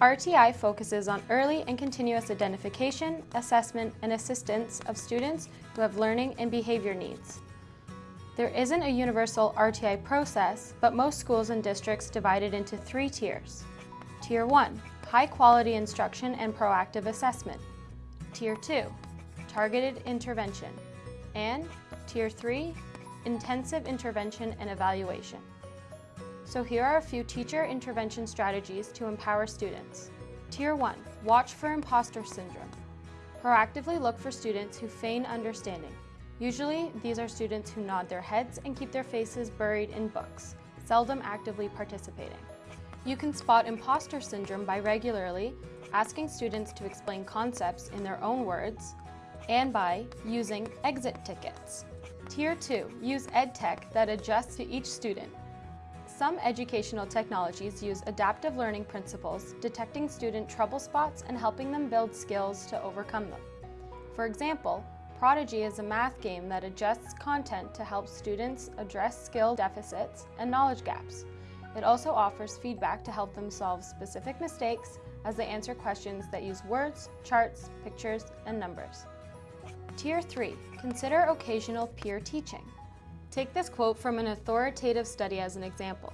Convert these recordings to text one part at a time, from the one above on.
RTI focuses on early and continuous identification, assessment, and assistance of students who have learning and behavior needs. There isn't a universal RTI process, but most schools and districts divide it into three tiers. Tier 1, high quality instruction and proactive assessment. Tier 2, targeted intervention. And Tier 3, intensive intervention and evaluation. So here are a few teacher intervention strategies to empower students. Tier 1. Watch for imposter syndrome. Proactively look for students who feign understanding. Usually, these are students who nod their heads and keep their faces buried in books, seldom actively participating. You can spot imposter syndrome by regularly asking students to explain concepts in their own words and by using exit tickets. Tier 2. Use EdTech that adjusts to each student some educational technologies use adaptive learning principles, detecting student trouble spots and helping them build skills to overcome them. For example, Prodigy is a math game that adjusts content to help students address skill deficits and knowledge gaps. It also offers feedback to help them solve specific mistakes as they answer questions that use words, charts, pictures, and numbers. Tier 3. Consider occasional peer teaching. Take this quote from an authoritative study as an example.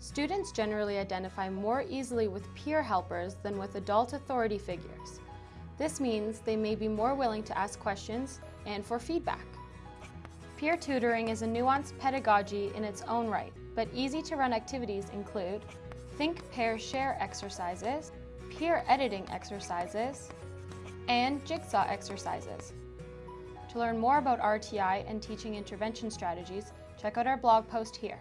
Students generally identify more easily with peer helpers than with adult authority figures. This means they may be more willing to ask questions and for feedback. Peer tutoring is a nuanced pedagogy in its own right, but easy to run activities include think, pair, share exercises, peer editing exercises, and jigsaw exercises. To learn more about RTI and teaching intervention strategies, check out our blog post here.